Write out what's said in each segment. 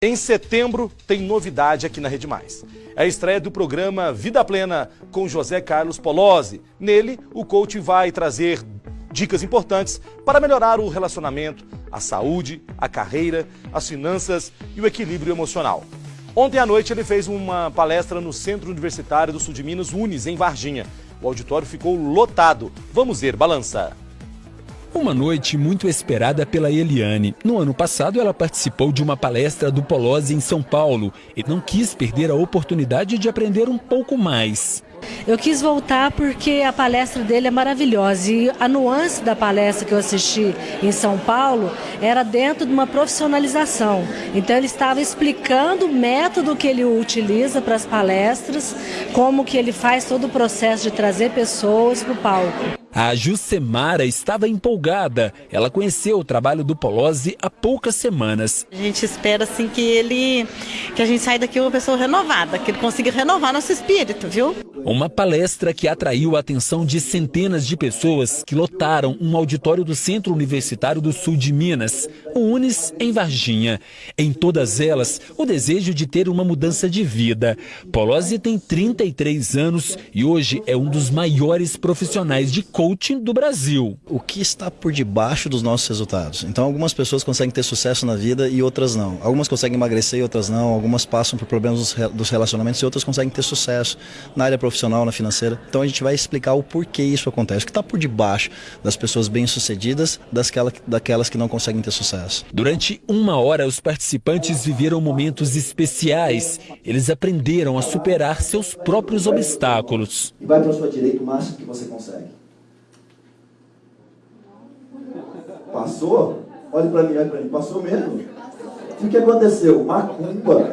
Em setembro tem novidade aqui na Rede Mais. É a estreia do programa Vida Plena com José Carlos Polozzi. Nele, o coach vai trazer dicas importantes para melhorar o relacionamento, a saúde, a carreira, as finanças e o equilíbrio emocional. Ontem à noite ele fez uma palestra no Centro Universitário do Sul de Minas, Unis, em Varginha. O auditório ficou lotado. Vamos ver, balança. Uma noite muito esperada pela Eliane. No ano passado, ela participou de uma palestra do Polozzi em São Paulo e não quis perder a oportunidade de aprender um pouco mais. Eu quis voltar porque a palestra dele é maravilhosa e a nuance da palestra que eu assisti em São Paulo era dentro de uma profissionalização. Então ele estava explicando o método que ele utiliza para as palestras, como que ele faz todo o processo de trazer pessoas para o palco. A Jusemara estava empolgada. Ela conheceu o trabalho do Polozzi há poucas semanas. A gente espera assim que ele que a gente saia daqui uma pessoa renovada, que ele consiga renovar nosso espírito, viu? Uma palestra que atraiu a atenção de centenas de pessoas que lotaram um auditório do Centro Universitário do Sul de Minas, o Unis, em Varginha. Em todas elas, o desejo de ter uma mudança de vida. Polozzi tem 33 anos e hoje é um dos maiores profissionais de coaching do Brasil. O que está por debaixo dos nossos resultados? Então, algumas pessoas conseguem ter sucesso na vida e outras não. Algumas conseguem emagrecer e outras não. Algumas passam por problemas dos relacionamentos e outras conseguem ter sucesso na área profissional, na financeira. Então, a gente vai explicar o porquê isso acontece. O que está por debaixo das pessoas bem-sucedidas daquelas que não conseguem ter sucesso. Durante uma hora, os participantes viveram momentos especiais. Eles aprenderam a superar seus próprios obstáculos. E vai para a sua direita o máximo que você consegue. Passou? Olhe para mim, olhe para mim. Passou mesmo? O que aconteceu? Macumba.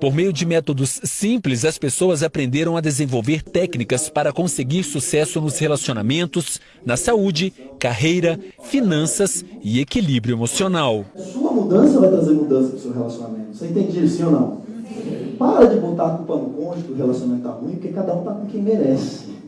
Por meio de métodos simples, as pessoas aprenderam a desenvolver técnicas para conseguir sucesso nos relacionamentos, na saúde, carreira, finanças e equilíbrio emocional. Sua mudança vai trazer mudança para o seu relacionamento. Você entende isso, sim ou não? Para de botar a culpa no cônjuge que o relacionamento está ruim, porque cada um está com quem merece.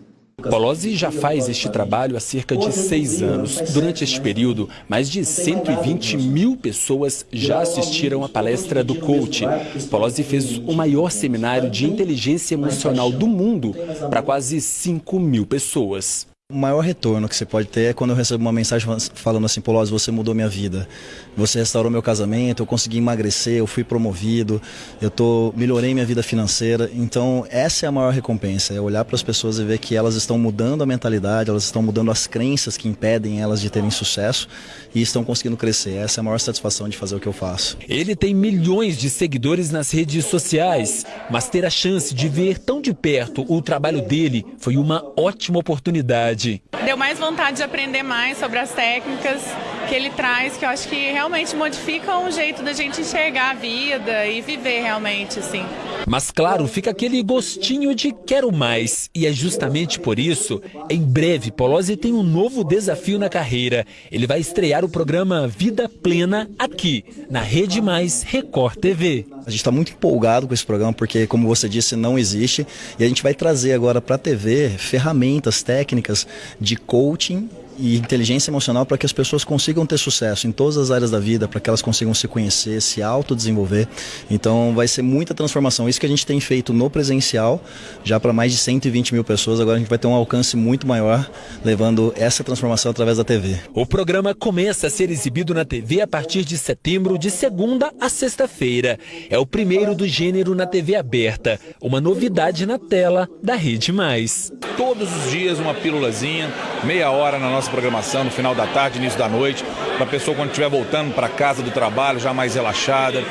Polozzi já faz este trabalho há cerca de seis anos. Durante este período, mais de 120 mil pessoas já assistiram à palestra do coach. Polozzi fez o maior seminário de inteligência emocional do mundo para quase 5 mil pessoas. O maior retorno que você pode ter é quando eu recebo uma mensagem falando assim, Polozzi, você mudou minha vida. Você restaurou meu casamento, eu consegui emagrecer, eu fui promovido, eu tô, melhorei minha vida financeira. Então, essa é a maior recompensa, é olhar para as pessoas e ver que elas estão mudando a mentalidade, elas estão mudando as crenças que impedem elas de terem sucesso e estão conseguindo crescer. Essa é a maior satisfação de fazer o que eu faço. Ele tem milhões de seguidores nas redes sociais, mas ter a chance de ver tão de perto o trabalho dele foi uma ótima oportunidade. Deu mais vontade de aprender mais sobre as técnicas que ele traz, que eu acho que realmente modificam o jeito da gente enxergar a vida e viver realmente, assim. Mas claro, fica aquele gostinho de quero mais. E é justamente por isso, em breve, Polozzi tem um novo desafio na carreira. Ele vai estrear o programa Vida Plena aqui, na Rede Mais Record TV. A gente está muito empolgado com esse programa porque, como você disse, não existe. E a gente vai trazer agora para a TV ferramentas técnicas de coaching e inteligência emocional para que as pessoas consigam ter sucesso em todas as áreas da vida, para que elas consigam se conhecer, se autodesenvolver. Então vai ser muita transformação. Isso que a gente tem feito no presencial, já para mais de 120 mil pessoas, agora a gente vai ter um alcance muito maior, levando essa transformação através da TV. O programa começa a ser exibido na TV a partir de setembro, de segunda a sexta-feira. É o primeiro do gênero na TV aberta, uma novidade na tela da Rede Mais. Todos os dias uma pílulazinha, meia hora na nossa programação no final da tarde, início da noite, para a pessoa quando estiver voltando para casa do trabalho, já mais relaxada,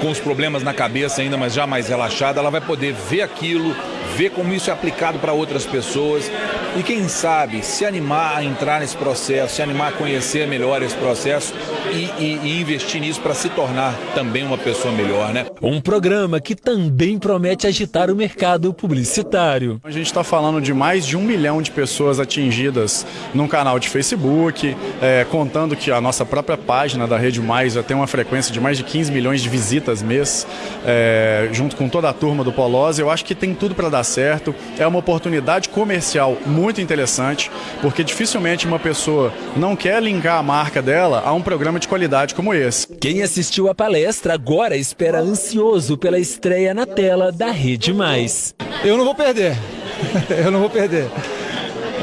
com os problemas na cabeça ainda, mas já mais relaxada, ela vai poder ver aquilo, ver como isso é aplicado para outras pessoas. E quem sabe se animar a entrar nesse processo, se animar a conhecer melhor esse processo e, e, e investir nisso para se tornar também uma pessoa melhor, né? Um programa que também promete agitar o mercado publicitário. A gente está falando de mais de um milhão de pessoas atingidas num canal de Facebook, é, contando que a nossa própria página da Rede Mais já tem uma frequência de mais de 15 milhões de visitas mês, é, junto com toda a turma do Polose. Eu acho que tem tudo para dar certo. É uma oportunidade comercial muito interessante, porque dificilmente uma pessoa não quer linkar a marca dela a um programa de de qualidade como esse. Quem assistiu a palestra agora espera ansioso pela estreia na tela da Rede Mais. Eu não vou perder. Eu não vou perder.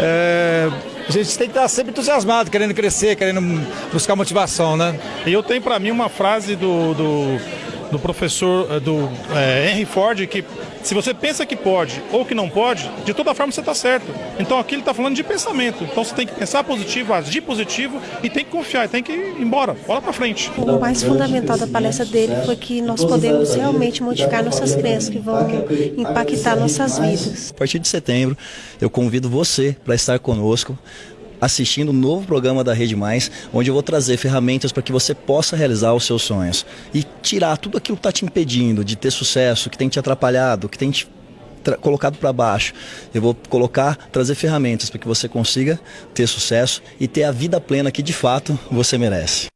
É, a gente tem que estar sempre entusiasmado, querendo crescer, querendo buscar motivação, né? E eu tenho para mim uma frase do, do, do professor do é, Henry Ford que se você pensa que pode ou que não pode, de toda forma você está certo. Então aqui ele está falando de pensamento. Então você tem que pensar positivo, agir positivo e tem que confiar, tem que ir embora, bola para frente. O mais fundamental da palestra dele foi que nós podemos realmente modificar nossas crenças, que vão impactar nossas vidas. A partir de setembro, eu convido você para estar conosco assistindo um novo programa da Rede Mais, onde eu vou trazer ferramentas para que você possa realizar os seus sonhos e tirar tudo aquilo que está te impedindo de ter sucesso, que tem te atrapalhado, que tem te colocado para baixo. Eu vou colocar, trazer ferramentas para que você consiga ter sucesso e ter a vida plena que de fato você merece.